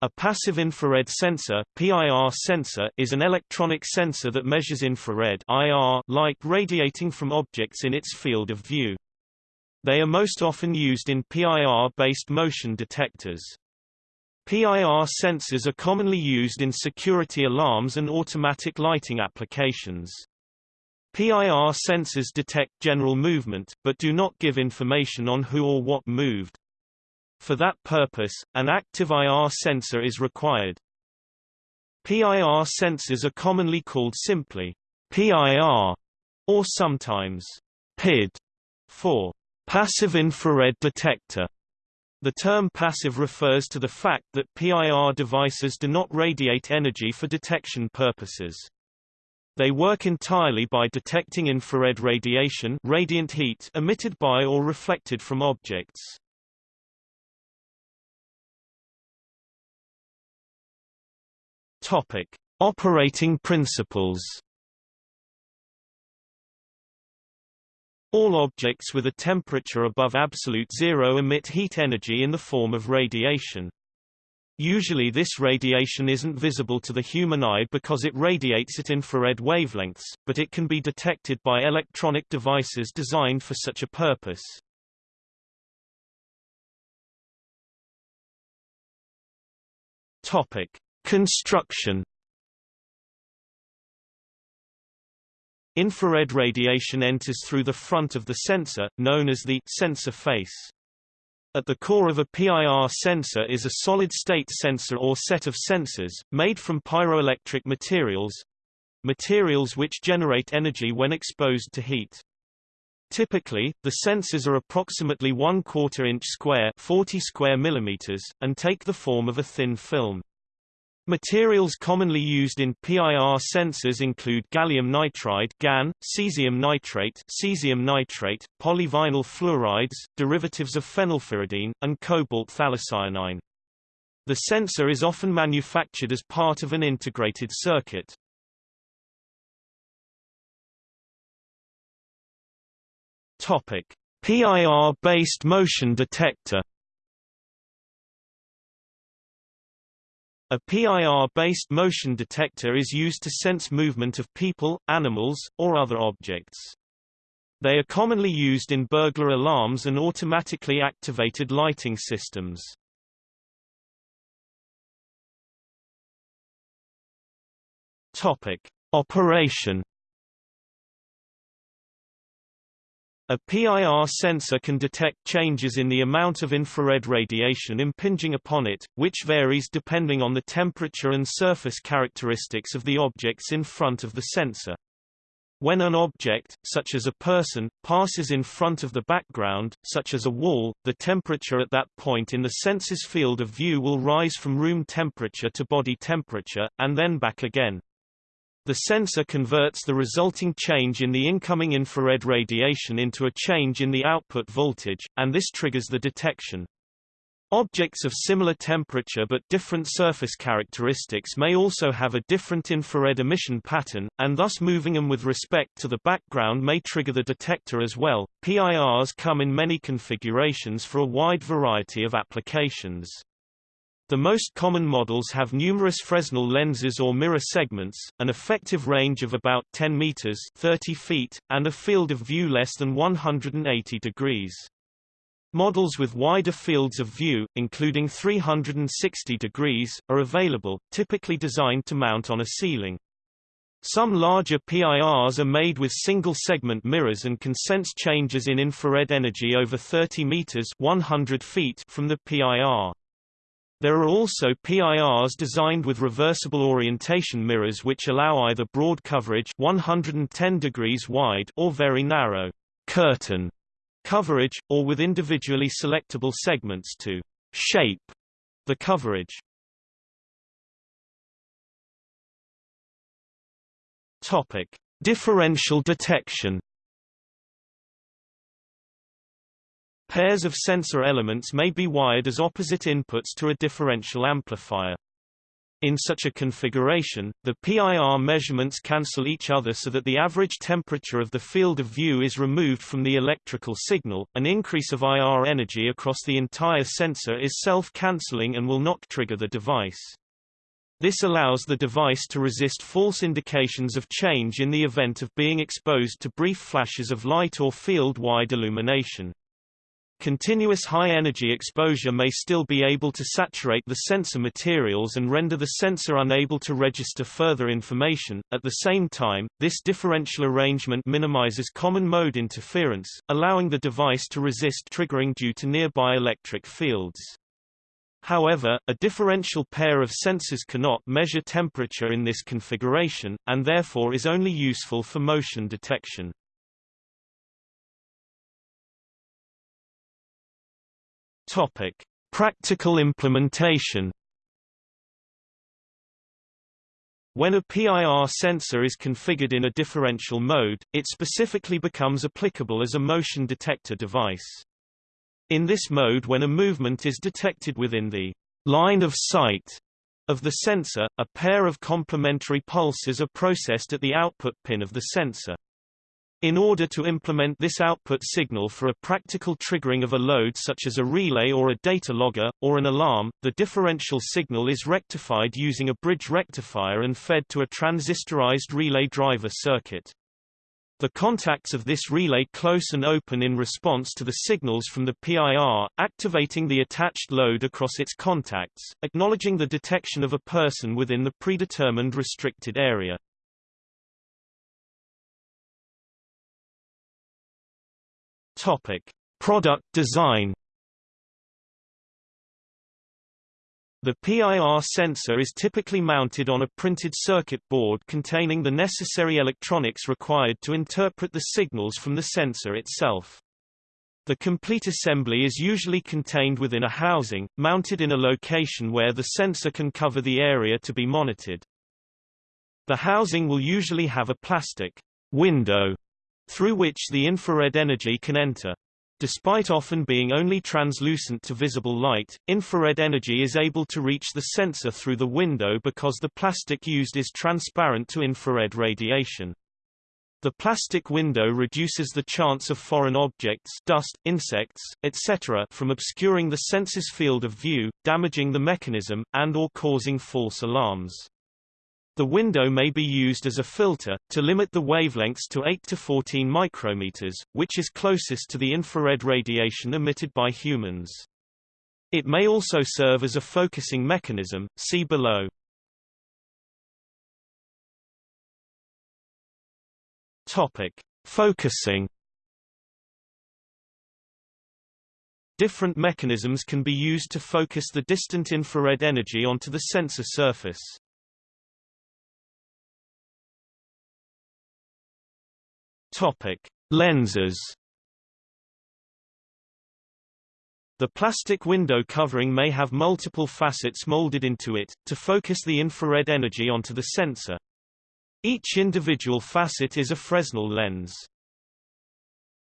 A passive infrared sensor PIR sensor is an electronic sensor that measures infrared IR light radiating from objects in its field of view. They are most often used in PIR-based motion detectors. PIR sensors are commonly used in security alarms and automatic lighting applications. PIR sensors detect general movement, but do not give information on who or what moved. For that purpose, an active IR sensor is required. PIR sensors are commonly called simply PIR or sometimes PID for passive infrared detector. The term passive refers to the fact that PIR devices do not radiate energy for detection purposes. They work entirely by detecting infrared radiation radiant heat emitted by or reflected from objects. Topic: Operating principles. All objects with a temperature above absolute zero emit heat energy in the form of radiation. Usually this radiation isn't visible to the human eye because it radiates at infrared wavelengths, but it can be detected by electronic devices designed for such a purpose. Topic: Construction Infrared radiation enters through the front of the sensor, known as the sensor face. At the core of a PIR sensor is a solid-state sensor or set of sensors, made from pyroelectric materials materials which generate energy when exposed to heat. Typically, the sensors are approximately 1 quarter inch square 40 square millimeters, and take the form of a thin film. Materials commonly used in PIR sensors include gallium nitride GaN, cesium nitrate cesium nitrate, polyvinyl fluorides, derivatives of phenylpyridine, and cobalt phthalocyanine. The sensor is often manufactured as part of an integrated circuit. Topic: PIR-based motion detector A PIR-based motion detector is used to sense movement of people, animals, or other objects. They are commonly used in burglar alarms and automatically activated lighting systems. Topic: Operation A PIR sensor can detect changes in the amount of infrared radiation impinging upon it, which varies depending on the temperature and surface characteristics of the objects in front of the sensor. When an object, such as a person, passes in front of the background, such as a wall, the temperature at that point in the sensor's field of view will rise from room temperature to body temperature, and then back again. The sensor converts the resulting change in the incoming infrared radiation into a change in the output voltage, and this triggers the detection. Objects of similar temperature but different surface characteristics may also have a different infrared emission pattern, and thus moving them with respect to the background may trigger the detector as well. PIRs come in many configurations for a wide variety of applications. The most common models have numerous Fresnel lenses or mirror segments, an effective range of about 10 meters 30 feet, and a field of view less than 180 degrees. Models with wider fields of view, including 360 degrees, are available, typically designed to mount on a ceiling. Some larger PIRs are made with single-segment mirrors and can sense changes in infrared energy over 30 meters 100 feet from the PIR. There are also PIRs designed with reversible orientation mirrors which allow either broad coverage 110 degrees wide or very narrow curtain coverage, or with individually selectable segments to shape the coverage. Topic: Differential detection Pairs of sensor elements may be wired as opposite inputs to a differential amplifier. In such a configuration, the PIR measurements cancel each other so that the average temperature of the field of view is removed from the electrical signal. An increase of IR energy across the entire sensor is self-canceling and will not trigger the device. This allows the device to resist false indications of change in the event of being exposed to brief flashes of light or field-wide illumination. Continuous high-energy exposure may still be able to saturate the sensor materials and render the sensor unable to register further information. At the same time, this differential arrangement minimizes common mode interference, allowing the device to resist triggering due to nearby electric fields. However, a differential pair of sensors cannot measure temperature in this configuration, and therefore is only useful for motion detection. Topic: Practical implementation. When a PIR sensor is configured in a differential mode, it specifically becomes applicable as a motion detector device. In this mode when a movement is detected within the line of sight of the sensor, a pair of complementary pulses are processed at the output pin of the sensor. In order to implement this output signal for a practical triggering of a load such as a relay or a data logger, or an alarm, the differential signal is rectified using a bridge rectifier and fed to a transistorized relay driver circuit. The contacts of this relay close and open in response to the signals from the PIR, activating the attached load across its contacts, acknowledging the detection of a person within the predetermined restricted area. Topic: Product design. The PIR sensor is typically mounted on a printed circuit board containing the necessary electronics required to interpret the signals from the sensor itself. The complete assembly is usually contained within a housing, mounted in a location where the sensor can cover the area to be monitored. The housing will usually have a plastic window through which the infrared energy can enter. Despite often being only translucent to visible light, infrared energy is able to reach the sensor through the window because the plastic used is transparent to infrared radiation. The plastic window reduces the chance of foreign objects dust, insects, etc. from obscuring the sensor's field of view, damaging the mechanism, and or causing false alarms. The window may be used as a filter, to limit the wavelengths to 8 to 14 micrometers, which is closest to the infrared radiation emitted by humans. It may also serve as a focusing mechanism, see below. Topic. Focusing Different mechanisms can be used to focus the distant infrared energy onto the sensor surface. Topic: Lenses. The plastic window covering may have multiple facets molded into it, to focus the infrared energy onto the sensor. Each individual facet is a Fresnel lens.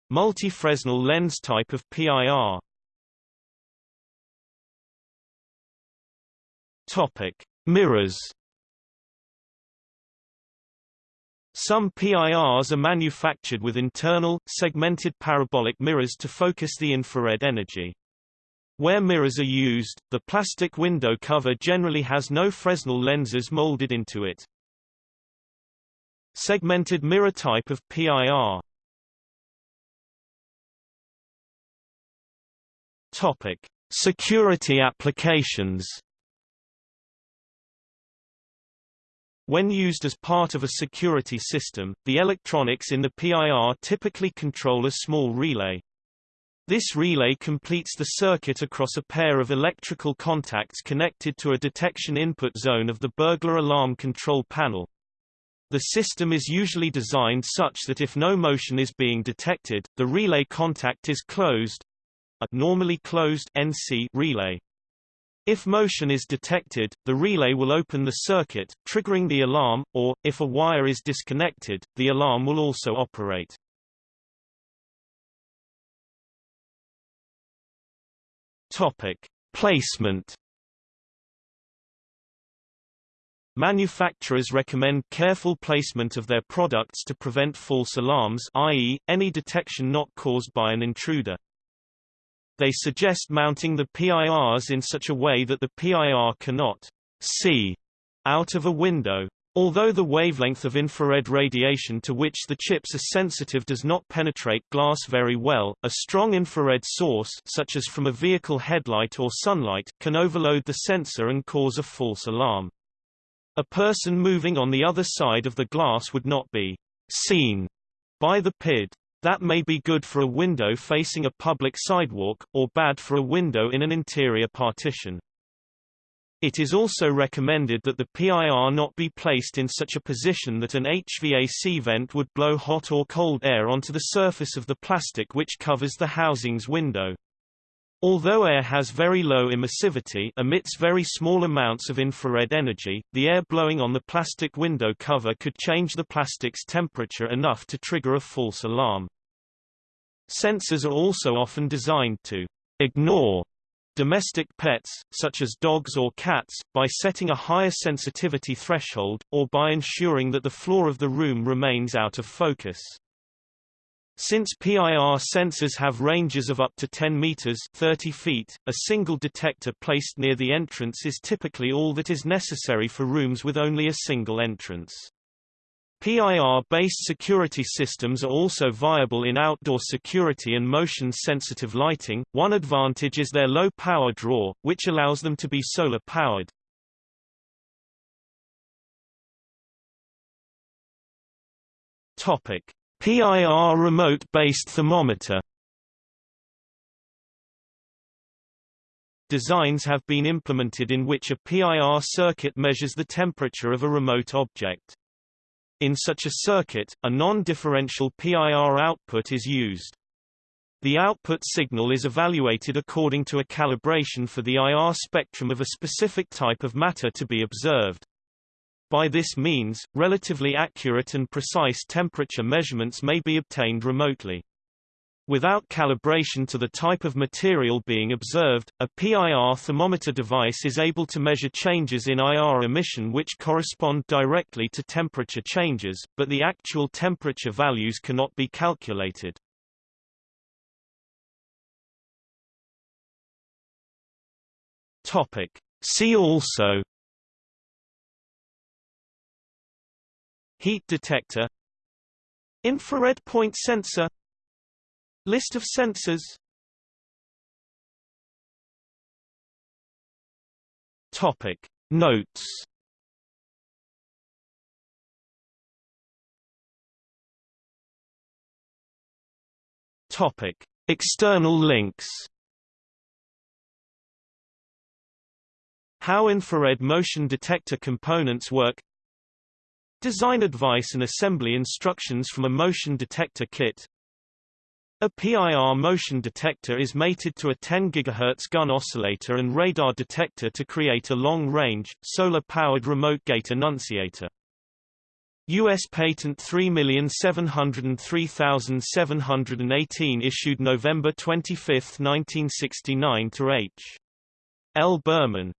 Multi-Fresnel lens type of PIR. Topic: Mirrors. Some PIRs are manufactured with internal, segmented parabolic mirrors to focus the infrared energy. Where mirrors are used, the plastic window cover generally has no Fresnel lenses molded into it. Segmented mirror type of PIR Topic. Security applications When used as part of a security system, the electronics in the PIR typically control a small relay. This relay completes the circuit across a pair of electrical contacts connected to a detection input zone of the burglar alarm control panel. The system is usually designed such that if no motion is being detected, the relay contact is closed a normally closed NC relay. If motion is detected, the relay will open the circuit, triggering the alarm, or, if a wire is disconnected, the alarm will also operate. Topic. Placement Manufacturers recommend careful placement of their products to prevent false alarms i.e., any detection not caused by an intruder. They suggest mounting the PIRs in such a way that the PIR cannot see out of a window. Although the wavelength of infrared radiation to which the chips are sensitive does not penetrate glass very well, a strong infrared source such as from a vehicle headlight or sunlight can overload the sensor and cause a false alarm. A person moving on the other side of the glass would not be seen by the PID. That may be good for a window facing a public sidewalk, or bad for a window in an interior partition. It is also recommended that the PIR not be placed in such a position that an HVAC vent would blow hot or cold air onto the surface of the plastic which covers the housing's window. Although air has very low emissivity emits very small amounts of infrared energy, the air blowing on the plastic window cover could change the plastic's temperature enough to trigger a false alarm. Sensors are also often designed to ignore domestic pets, such as dogs or cats, by setting a higher sensitivity threshold, or by ensuring that the floor of the room remains out of focus. Since PIR sensors have ranges of up to 10 meters 30 feet, a single detector placed near the entrance is typically all that is necessary for rooms with only a single entrance. PIR-based security systems are also viable in outdoor security and motion-sensitive lighting. One advantage is their low power draw, which allows them to be solar-powered. Topic: PIR remote-based thermometer. Designs have been implemented in which a PIR circuit measures the temperature of a remote object. In such a circuit, a non-differential PIR output is used. The output signal is evaluated according to a calibration for the IR spectrum of a specific type of matter to be observed. By this means, relatively accurate and precise temperature measurements may be obtained remotely. Without calibration to the type of material being observed, a PIR thermometer device is able to measure changes in IR emission which correspond directly to temperature changes, but the actual temperature values cannot be calculated. Topic. See also Heat detector Infrared point sensor List of sensors Topic Notes. Topic External links. How infrared motion detector components work Design advice and assembly instructions from a motion detector kit a PIR motion detector is mated to a 10 GHz Gunn oscillator and radar detector to create a long-range, solar-powered remote gate annunciator. U.S. Patent 3703718 issued November 25, 1969 to H. L. Berman,